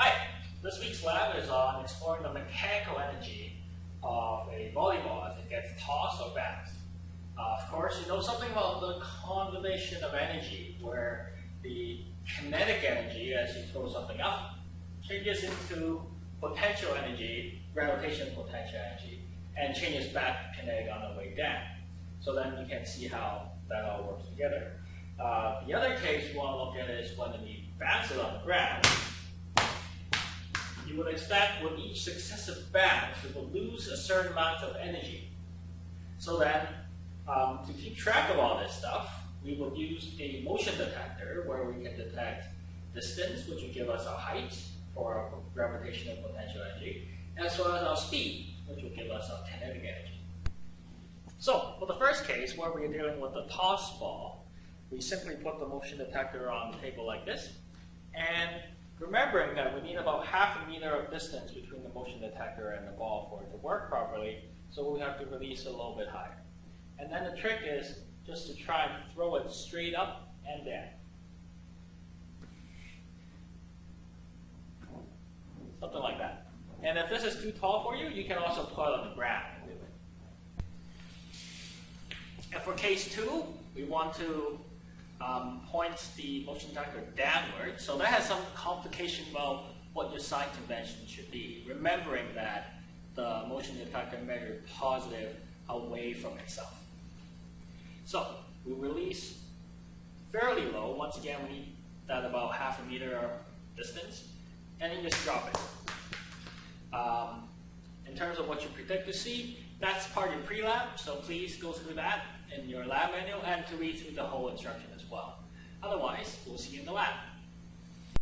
Hi, this week's lab is on exploring the mechanical energy of a volleyball as it gets tossed or bounced. Uh, of course, you know something about the conservation of energy, where the kinetic energy, as you throw something up, changes into potential energy, gravitational potential energy, and changes back to kinetic on the way down. So then you can see how that all works together. Uh, the other case we want to look at is when the bounce it on the ground. Would expect with each successive bounce, it will lose a certain amount of energy. So then, um, to keep track of all this stuff, we will use a motion detector where we can detect distance, which will give us our height for our gravitational potential energy, as well as our speed, which will give us our kinetic energy. So, for the first case, where we're dealing with a toss ball, we simply put the motion detector on the table like this, and remembering that we need about half a meter of distance between the motion detector and the ball for it to work properly, so we have to release a little bit higher. And then the trick is just to try and throw it straight up and down. Something like that. And if this is too tall for you, you can also put it on the ground and do it. And for case two, we want to um, point the motion detector downward. So that has some complication about what your sign convention should be. Remembering that the motion detector measured positive away from itself. So we release fairly low. Once again, we need that about half a meter distance, and then just drop it. Um, in terms of what you predict to see, that's part of your pre-lab, so please go through that in your lab manual and to read through the whole instruction as well. Otherwise, we'll see you in the lab.